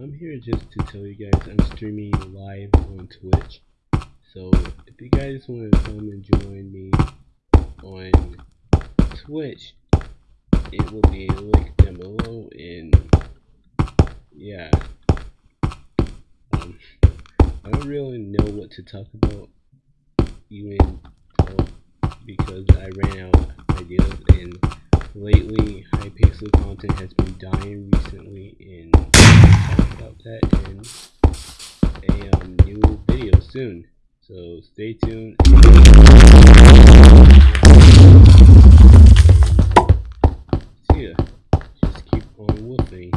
I'm here just to tell you guys I'm streaming live on Twitch. So if you guys want to come and join me on Twitch, it will be linked down below and yeah. Um, I don't really know what to talk about even because I ran out of ideas and lately Hypixel content has been dying recently and that in a um, new video soon. So stay tuned. And see ya. Just keep on whooping.